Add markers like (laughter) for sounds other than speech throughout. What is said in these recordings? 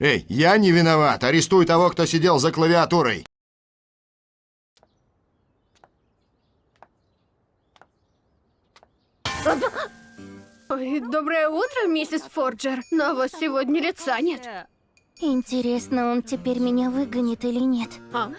Эй, я не виноват. Арестуй того, кто сидел за клавиатурой. Ой, доброе утро, миссис Форджер. На вас сегодня лица нет. Интересно, он теперь меня выгонит или нет? А?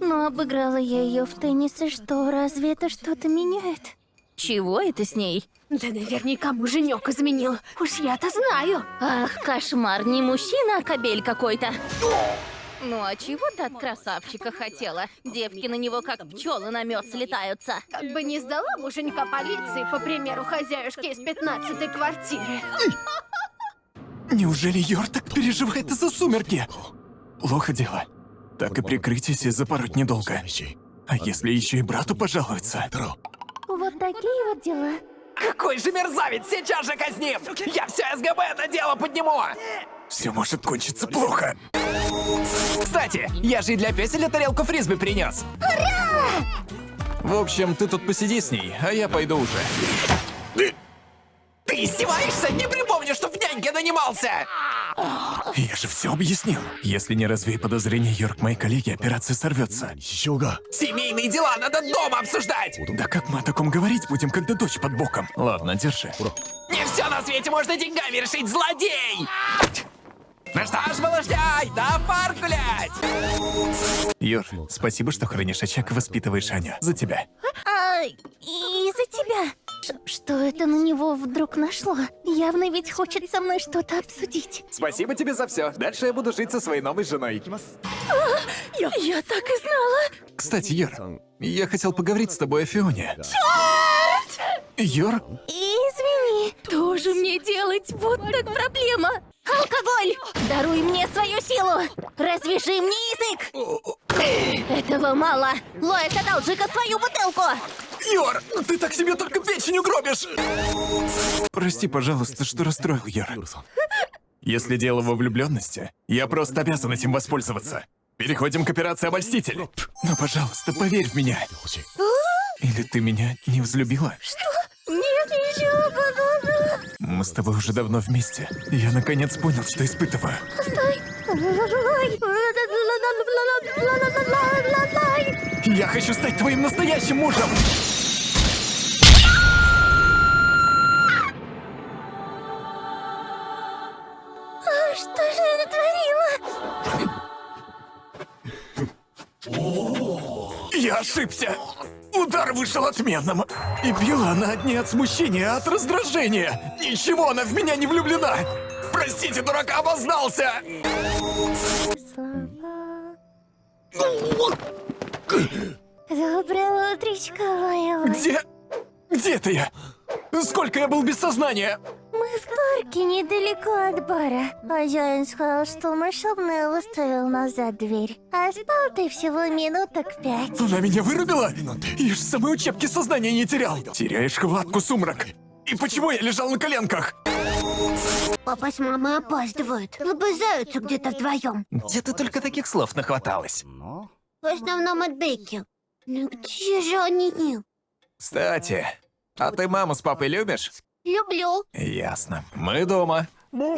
Но обыграла я ее в теннис, и что, разве это что-то меняет? Чего это с ней? Да наверняка муженек изменил. Уж я-то знаю. Ах, кошмар, не мужчина, а кобель какой-то. Ну а чего ты от красавчика хотела? Девки на него как пчелы на мед слетаются. Как бы не сдала муженька полиции, по примеру хозяюшки из 15-й квартиры. Неужели Йор так переживает из-за сумерки? Плохо дело. Так и прикрытие запороть недолго. А если еще и брату пожалуются? Вот такие вот дела. Какой же мерзавец! Сейчас же казним! Я все СГБ это дело подниму! Все может кончиться плохо. Кстати, я же и для песеля тарелку фрисби принес. В общем, ты тут посиди с ней, а я пойду уже. Ты издеваешься? Не припомню, что в няньке нанимался! Я же все объяснил. Если не развей подозрения, Йорк, мои коллеги, операция сорвется. Семейные дела надо дома обсуждать! Да как мы о таком говорить будем, когда дочь под боком? Ладно, держи. Не все на свете можно деньгами решить, злодей! Ну что ж, малышняй, да пар гулять! Йор, спасибо, что хранишь очаг и воспитываешь Аню. За тебя. А, и из-за тебя. Ш- что это на него вдруг нашло? Явно ведь хочет со мной что-то обсудить. Спасибо тебе за все. Дальше я буду жить со своей новой женой. Я, я так и знала. Кстати, Йор, я хотел поговорить с тобой о Фионе. Йор, Извини. Что же мне делать? Вот так проблема. Алкоголь! Даруй мне свою силу! Развяжи мне язык! Этого мало. Лоэт, одолжи-ка свою бутылку! Йор, ты так себе только печень угробишь! Прости, пожалуйста, что расстроил, Йор. Если дело во влюбленности, я просто обязан этим воспользоваться. Переходим к операции «Обольститель». Но, пожалуйста, поверь в меня. Или ты меня не взлюбила? Нет, ничего подобного. Мы с тобой уже давно вместе. Я наконец понял, что испытываю. Я хочу стать твоим настоящим мужем! Я ошибся! Удар вышел отменным. И била она не от смущения, а от раздражения. Ничего, она в меня не влюблена. Простите, дурака, обознался! Доброе утречко, моя. Где... Где это я? Сколько я был без сознания? Парке недалеко от бара. Хозяин сказал, что масштабный выставил назад дверь. А спал ты всего минуток пять. Она меня вырубила? Я ж с самой учебки сознания не терял. Теряешь хватку, сумрак. И почему я лежал на коленках? Папа с мамой опаздывают. Лобызаются где-то вдвоем. Где ты только таких слов нахваталась? В основном от Бекки. Ну где же они? Кстати, а ты маму с папой любишь? Люблю. Ясно. Мы дома. Папа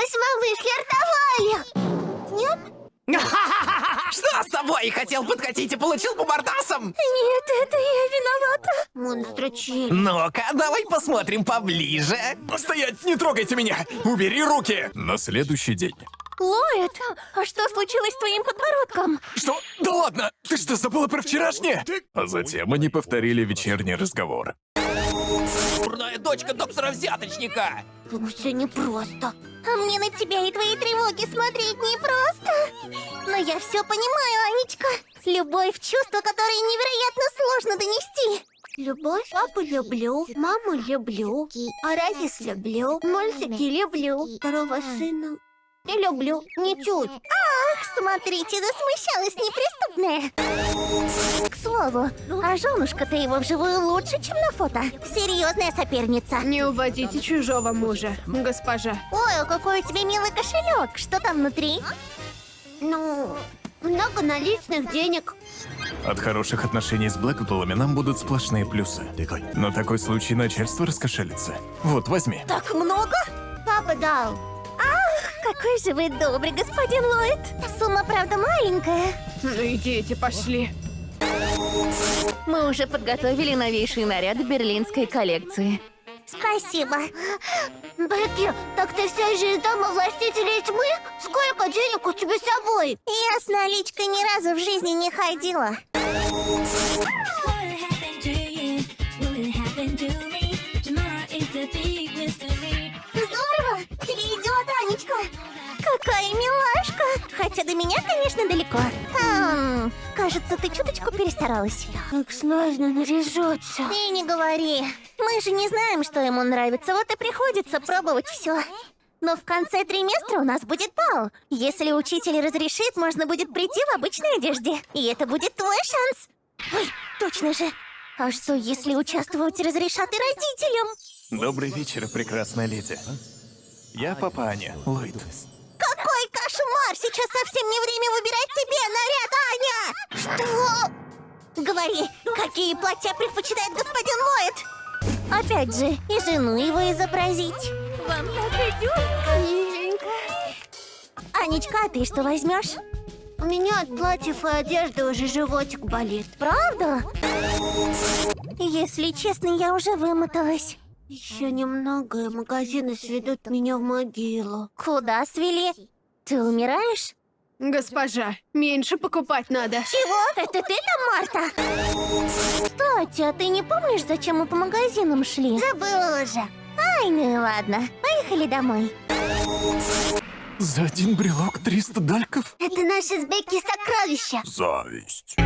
с мамой флиртовали. Нет? (laughs) Что с тобой? Хотел подкатить и получил по мордасам? Нет, это я виновата. Монстра Черри. Ну-ка, давай посмотрим поближе. Стоять, не трогайте меня! Убери руки! На следующий день. Лоэт, а что случилось с твоим подбородком? Что? Да ладно! Ты что, забыла про вчерашнее? А затем они повторили вечерний разговор. Дурная дочка доктора-взяточника. Все непросто. А мне на тебя и твои тревоги смотреть непросто. Но я все понимаю, Анечка. Любовь — чувство, которое невероятно сложно донести. Любовь, папу люблю, маму люблю, Аразис люблю, мультики люблю, второго сына не люблю, ничуть. Ах, смотрите, засмущалась неприступная. К слову, а женушка-то его вживую лучше, чем на фото. Серьезная соперница. Не уводите чужого мужа, госпожа. Ой, а какой у тебя милый кошелек. Что там внутри? Ну, много наличных денег. От хороших отношений с Блэкпулами нам будут сплошные плюсы. Но такой случай начальство раскошелится. Вот, возьми. Так много? Папа дал. Какой же вы добрый, господин Ллойд. Сумма, правда, маленькая. Ну идите, пошли. Мы уже подготовили новейшие наряды берлинской коллекции. Спасибо. Бекки, так ты вся же из дома властителей тьмы? Сколько денег у тебя с собой? Я с наличкой ни разу в жизни не ходила. Милашка! Хотя до меня, конечно, далеко. Хм, кажется, ты чуточку перестаралась. Как сложно наряжаться. И не говори. Мы же не знаем, что ему нравится, вот и приходится пробовать все. Но в конце триместра у нас будет бал. Если учитель разрешит, можно будет прийти в обычной одежде. И это будет твой шанс. Ой, точно же. А что, если участвовать разрешат и родителям? Добрый вечер, прекрасная леди. Я папа Аня, Ллойд. Кошмар! Сейчас совсем не время выбирать тебе наряд, Аня! Что? Говори, какие платья предпочитает господин Ллойд? Опять же, и жену его изобразить. Вам так идет? Анечка, а ты что возьмешь? У меня от платьев и одежды уже животик болит. Правда? Если честно, я уже вымоталась. Еще немного, и магазины сведут меня в могилу. Куда свели? Ты умираешь? Госпожа, меньше покупать надо. Чего? Это ты там, Марта? Кстати, а ты не помнишь, зачем мы по магазинам шли? Забыла уже. Ай, ну и ладно. Поехали домой. За один брелок 300 дальков? Это наши с Бекки сокровища. Зависть.